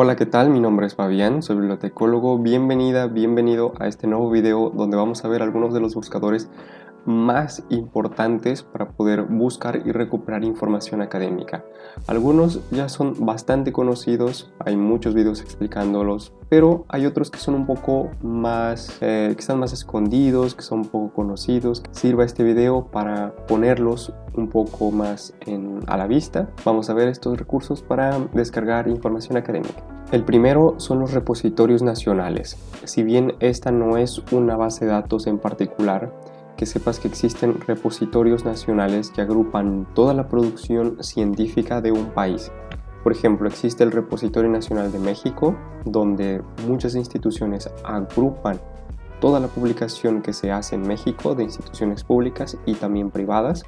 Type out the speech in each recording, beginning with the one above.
Hola, ¿qué tal? Mi nombre es Fabián, soy bibliotecólogo. Bienvenida, bienvenido a este nuevo video donde vamos a ver algunos de los buscadores más importantes para poder buscar y recuperar información académica. Algunos ya son bastante conocidos, hay muchos videos explicándolos, pero hay otros que son un poco más, eh, que están más escondidos, que son poco conocidos. Sirva este video para ponerlos un poco más a la vista. Vamos a ver estos recursos para descargar información académica. El primero son los repositorios nacionales. Si bien esta no es una base de datos en particular, que sepas que existen repositorios nacionales que agrupan toda la producción científica de un país. Por ejemplo, existe el Repositorio Nacional de México, donde muchas instituciones agrupan toda la publicación que se hace en México de instituciones públicas y también privadas.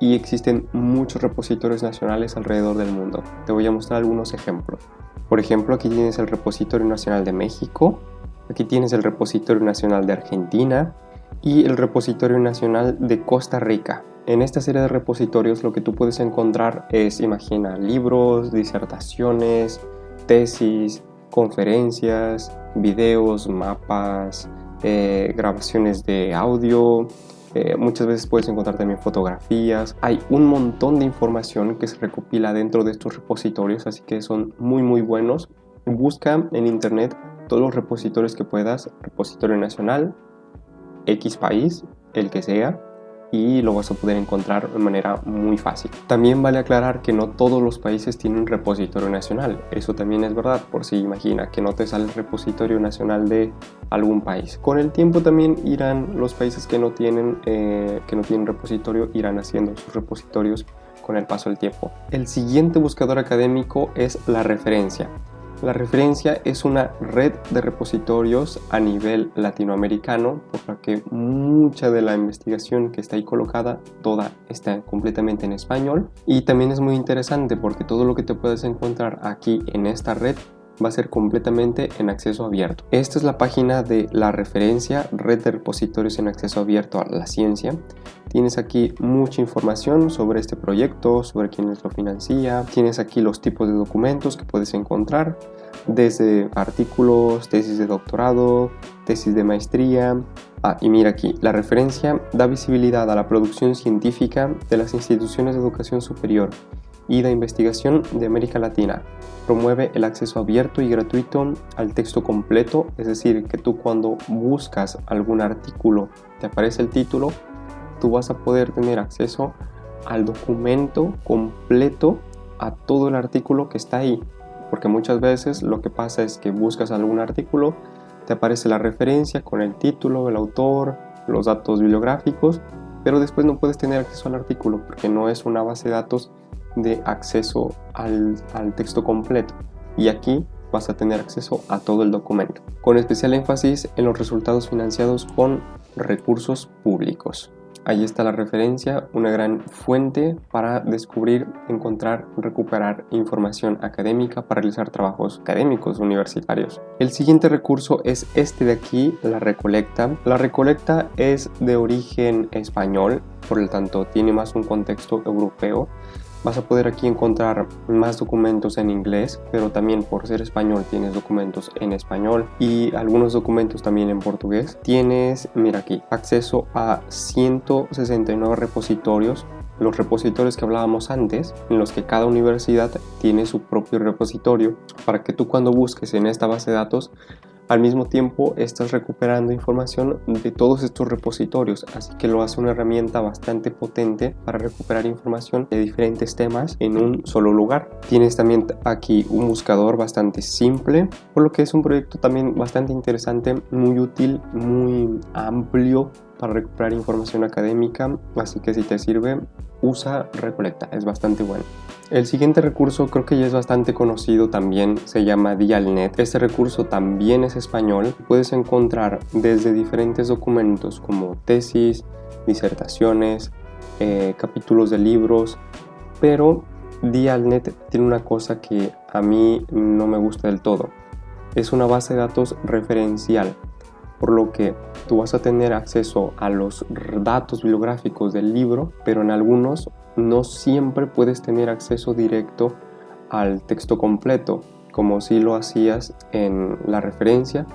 Y existen muchos repositorios nacionales alrededor del mundo. Te voy a mostrar algunos ejemplos. Por ejemplo, aquí tienes el Repositorio Nacional de México, aquí tienes el Repositorio Nacional de Argentina, y el Repositorio Nacional de Costa Rica. En esta serie de repositorios lo que tú puedes encontrar es, imagina, libros, disertaciones, tesis, conferencias, videos, mapas, eh, grabaciones de audio, eh, muchas veces puedes encontrar también fotografías. Hay un montón de información que se recopila dentro de estos repositorios, así que son muy muy buenos. Busca en internet todos los repositorios que puedas, repositorio nacional, X país, el que sea, y lo vas a poder encontrar de manera muy fácil. También vale aclarar que no todos los países tienen repositorio nacional, eso también es verdad, por si imagina que no te sale el repositorio nacional de algún país. Con el tiempo también irán los países que no tienen, eh, que no tienen repositorio, irán haciendo sus repositorios con el paso del tiempo. El siguiente buscador académico es la referencia. La referencia es una red de repositorios a nivel latinoamericano, por la que mucha de la investigación que está ahí colocada, toda está completamente en español. Y también es muy interesante porque todo lo que te puedes encontrar aquí en esta red va a ser completamente en acceso abierto. Esta es la página de la referencia Red de Repositorios en Acceso Abierto a la Ciencia. Tienes aquí mucha información sobre este proyecto, sobre quiénes lo financia. Tienes aquí los tipos de documentos que puedes encontrar, desde artículos, tesis de doctorado, tesis de maestría. Ah, y mira aquí, la referencia da visibilidad a la producción científica de las instituciones de educación superior y de investigación de América Latina. Promueve el acceso abierto y gratuito al texto completo, es decir, que tú cuando buscas algún artículo te aparece el título, tú vas a poder tener acceso al documento completo a todo el artículo que está ahí. Porque muchas veces lo que pasa es que buscas algún artículo, te aparece la referencia con el título, el autor, los datos bibliográficos, pero después no puedes tener acceso al artículo porque no es una base de datos de acceso al, al texto completo y aquí vas a tener acceso a todo el documento, con especial énfasis en los resultados financiados con recursos públicos. Ahí está la referencia, una gran fuente para descubrir, encontrar, recuperar información académica para realizar trabajos académicos universitarios. El siguiente recurso es este de aquí, la recolecta. La recolecta es de origen español, por lo tanto tiene más un contexto europeo Vas a poder aquí encontrar más documentos en inglés, pero también por ser español tienes documentos en español y algunos documentos también en portugués. Tienes, mira aquí, acceso a 169 repositorios los repositorios que hablábamos antes, en los que cada universidad tiene su propio repositorio, para que tú cuando busques en esta base de datos al mismo tiempo estás recuperando información de todos estos repositorios, así que lo hace una herramienta bastante potente para recuperar información de diferentes temas en un solo lugar. Tienes también aquí un buscador bastante simple, por lo que es un proyecto también bastante interesante, muy útil, muy amplio para recuperar información académica, así que si te sirve, usa Recolecta, es bastante bueno. El siguiente recurso creo que ya es bastante conocido también, se llama Dialnet. Este recurso también es español. Puedes encontrar desde diferentes documentos como tesis, disertaciones, eh, capítulos de libros, pero Dialnet tiene una cosa que a mí no me gusta del todo. Es una base de datos referencial, por lo que tú vas a tener acceso a los datos bibliográficos del libro, pero en algunos no siempre puedes tener acceso directo al texto completo. como si lo hacías en la referencia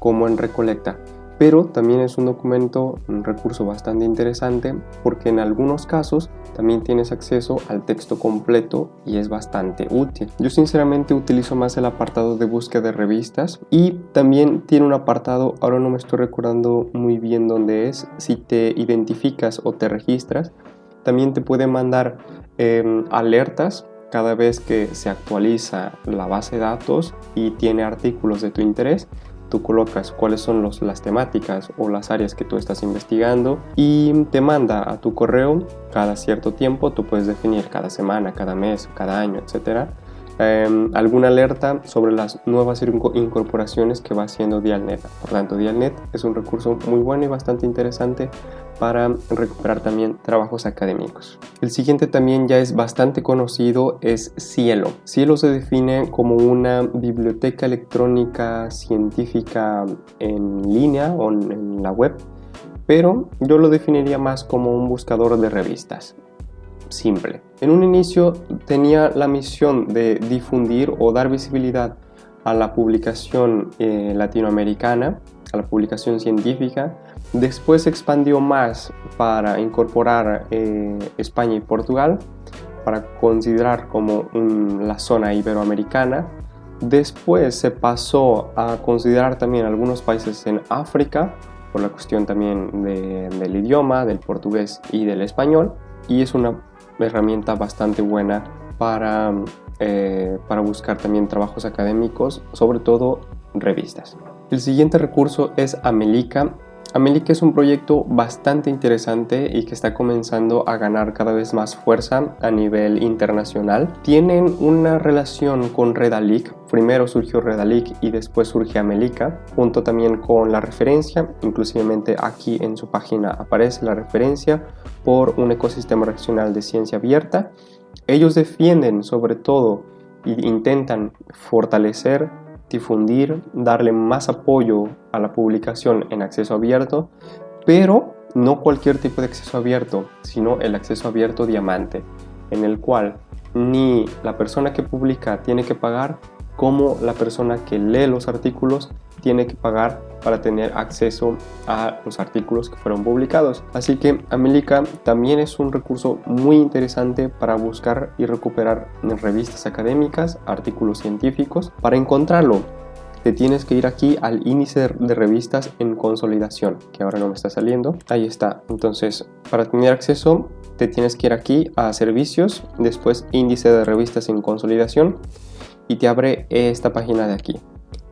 como en Recolecta pero también es un documento, un recurso bastante interesante porque en algunos casos también tienes acceso al texto completo y es bastante útil. Yo sinceramente utilizo más el apartado de búsqueda de revistas y también tiene un apartado, ahora no me estoy recordando muy bien dónde es, si te identificas o te registras, también te puede mandar em, alertas cada vez que se actualiza la base de datos y tiene artículos de tu interés. Tú colocas cuáles son los, las temáticas o las áreas que tú estás investigando y te manda a tu correo. Cada cierto tiempo, tú puedes definir cada semana, cada mes, cada año, etcétera, Em, alguna alerta sobre las nuevas incorporaciones que va haciendo Dialnet. Por tanto, Dialnet es un recurso muy bueno y bastante interesante para recuperar también trabajos académicos. El siguiente también ya es bastante conocido, es Cielo. Cielo se define como una biblioteca electrónica científica en línea o en la web, pero yo lo definiría más como un buscador de revistas simple. En un inicio tenía la misión de difundir o dar visibilidad a la publicación eh, latinoamericana, a la publicación científica. Después se expandió más para incorporar eh, España y Portugal, para considerar como la zona iberoamericana. Después se pasó a considerar también algunos países en África, por la cuestión también del idioma, del portugués y del español. Y es una herramienta bastante buena para, eh, para buscar también trabajos académicos, sobre todo revistas. El siguiente recurso es Amelica. Amelica es un proyecto bastante interesante y que está comenzando a ganar cada vez más fuerza a nivel internacional. Tienen una relación con Redalic. Primero surgió Redalic y después surge Amelica, junto también con la referencia. Inclusivemente aquí en su página aparece la referencia por un ecosistema regional de ciencia abierta. Ellos defienden sobre todo e intentan fortalecer difundir, darle más apoyo a la publicación en acceso abierto, pero no cualquier tipo de acceso abierto, sino el acceso abierto diamante, en el cual ni la persona que publica tiene que pagar, como la persona que lee los artículos tiene que pagar para tener acceso a los artículos que fueron publicados. Así que Amelica también es un recurso muy interesante para buscar y recuperar revistas académicas, artículos científicos. Para encontrarlo, te tienes que ir aquí al índice de revistas en consolidación, que ahora no me está saliendo. Ahí está. Entonces, para tener acceso, te tienes que ir aquí a servicios, después índice de revistas en consolidación y te abre esta página de aquí.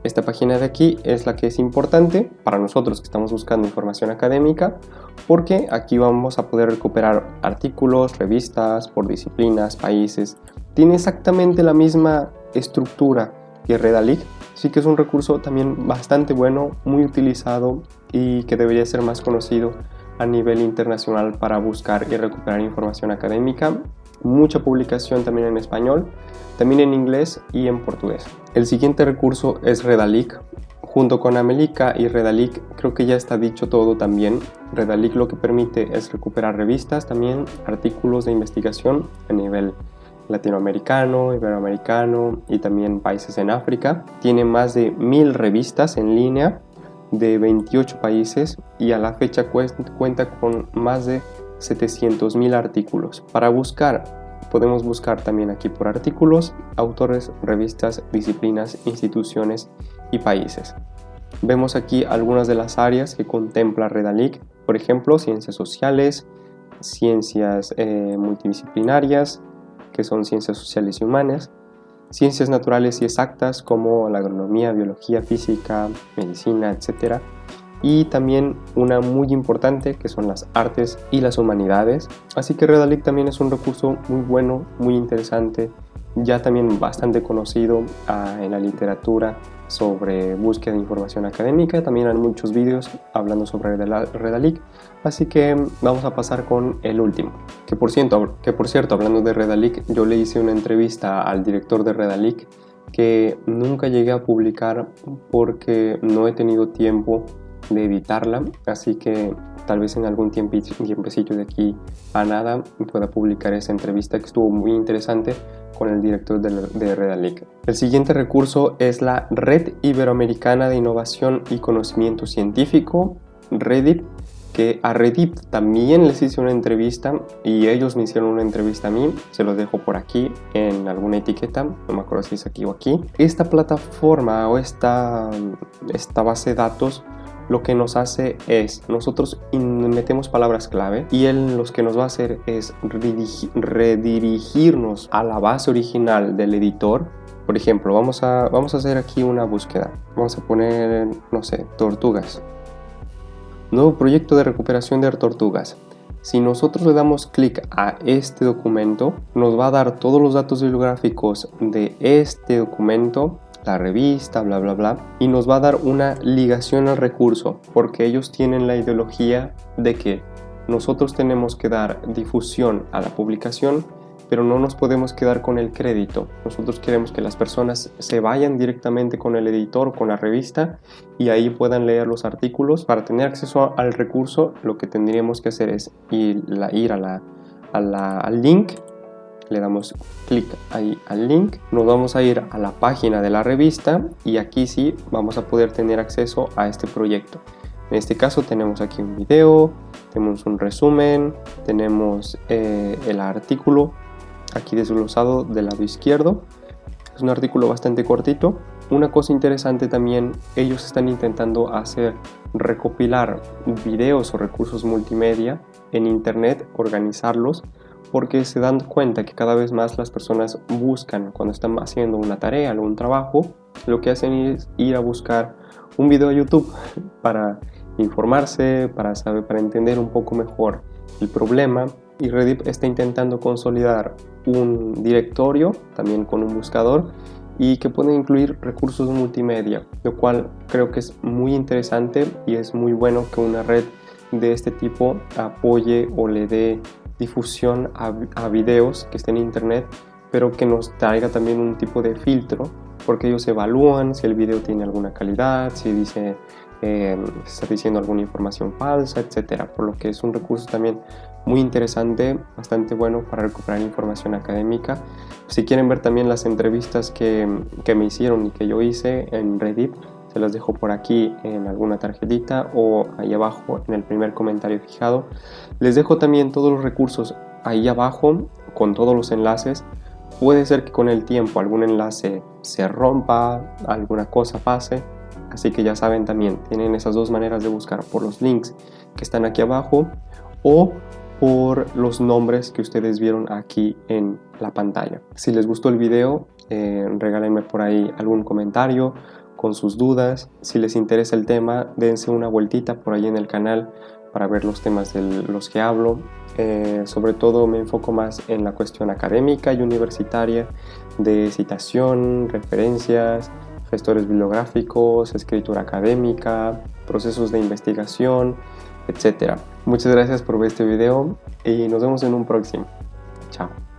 Esta página de aquí es la que es importante para nosotros que estamos buscando información académica porque aquí vamos a poder recuperar artículos, revistas, por disciplinas, países. Tiene exactamente la misma estructura que Redalic, así que es un recurso también bastante bueno, muy utilizado y que debería ser más conocido a nivel internacional para buscar y recuperar información académica. Mucha publicación también en español también en inglés y en portugués. El siguiente recurso es Redalic. Junto con Amelica y Redalic creo que ya está dicho todo también. Redalic lo que permite es recuperar revistas, también artículos de investigación a nivel latinoamericano, iberoamericano y también países en África. Tiene más de mil revistas en línea de 28 países y a la fecha cuenta con más de 700.000 artículos. Para buscar Podemos buscar también aquí por artículos, autores, revistas, disciplinas, instituciones y países. Vemos aquí algunas de las áreas que contempla Redalic, por ejemplo, ciencias sociales, ciencias eh, multidisciplinarias, que son ciencias sociales y humanas, ciencias naturales y exactas como la agronomía, biología, física, medicina, etc y también una muy importante que son las artes y las humanidades. Así que Redalic también es un recurso muy bueno, muy interesante, ya también bastante conocido ah, en la literatura sobre búsqueda de información académica. También hay muchos vídeos hablando sobre Redalic. Así que vamos a pasar con el último. Que por cierto, que por cierto hablando de Redalic, yo le hice una entrevista al director de Redalic que nunca llegué a publicar porque no he tenido tiempo de editarla, así que tal vez en algún tiempecito de aquí a nada pueda publicar esa entrevista que estuvo muy interesante con el director de, de Redalic. El siguiente recurso es la Red Iberoamericana de Innovación y Conocimiento Científico, Reddit, que a Reddit también les hice una entrevista y ellos me hicieron una entrevista a mí, se los dejo por aquí en alguna etiqueta, no me acuerdo si es aquí o aquí. Esta plataforma o esta, esta base de datos lo que nos hace es, nosotros metemos palabras clave y él lo que nos va a hacer es redirigirnos a la base original del editor. Por ejemplo, vamos a, vamos a hacer aquí una búsqueda. Vamos a poner, no sé, tortugas. Nuevo proyecto de recuperación de tortugas. Si nosotros le damos clic a este documento, nos va a dar todos los datos bibliográficos de este documento la revista, bla, bla, bla, y nos va a dar una ligación al recurso, porque ellos tienen la ideología de que nosotros tenemos que dar difusión a la publicación, pero no nos podemos quedar con el crédito. Nosotros queremos que las personas se vayan directamente con el editor, con la revista, y ahí puedan leer los artículos. Para tener acceso al recurso, lo que tendríamos que hacer es ir, a la, al link le damos clic ahí al link, nos vamos a ir a la página de la revista y aquí sí vamos a poder tener acceso a este proyecto. En este caso tenemos aquí un video, tenemos un resumen, tenemos eh, el artículo aquí desglosado del lado izquierdo. Es un artículo bastante cortito. Una cosa interesante también, ellos están intentando hacer recopilar videos o recursos multimedia en internet, organizarlos porque se dan cuenta que cada vez más las personas buscan cuando están haciendo una tarea, algún trabajo, lo que hacen es ir a buscar un video de YouTube para informarse, para saber, para entender un poco mejor el problema. Y Reddit está intentando consolidar un directorio también con un buscador y que puede incluir recursos multimedia, lo cual creo que es muy interesante y es muy bueno que una red de este tipo apoye o le dé difusión a, videos que estén en internet, pero que nos traiga también un tipo de filtro, porque ellos evalúan si el video tiene alguna calidad, si dice eh, está diciendo alguna información falsa, etcétera. Por lo que es un recurso también muy interesante, bastante bueno para recuperar información académica. Si quieren ver también las entrevistas que, que me hicieron y que yo hice en Reddit, se las dejo por aquí en alguna tarjetita o ahí abajo en el primer comentario fijado. Les dejo también todos los recursos ahí abajo con todos los enlaces. Puede ser que con el tiempo algún enlace se rompa, alguna cosa pase, así que ya saben también, tienen esas dos maneras de buscar por los links que están aquí abajo o por los nombres que ustedes vieron aquí en la pantalla. Si les gustó el video, eh, regálenme por ahí algún comentario con sus dudas. Si les interesa el tema, dense una vueltita por ahí en el canal para ver los temas de los que hablo. Eh, sobre todo me enfoco más en la cuestión académica y universitaria de citación, referencias, gestores bibliográficos, escritura académica, procesos de investigación, etc. Muchas gracias por ver este video y nos vemos en un próximo. Chao.